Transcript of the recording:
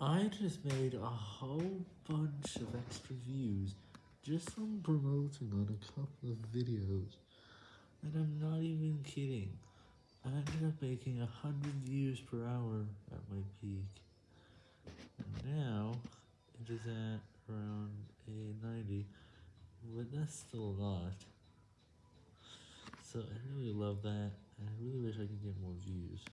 I just made a whole bunch of extra views just from promoting on a couple of videos, and I'm not even kidding. I ended up making a hundred views per hour at my peak, and now it is at around a 90, but that's still a lot. So I really love that, and I really wish I could get more views.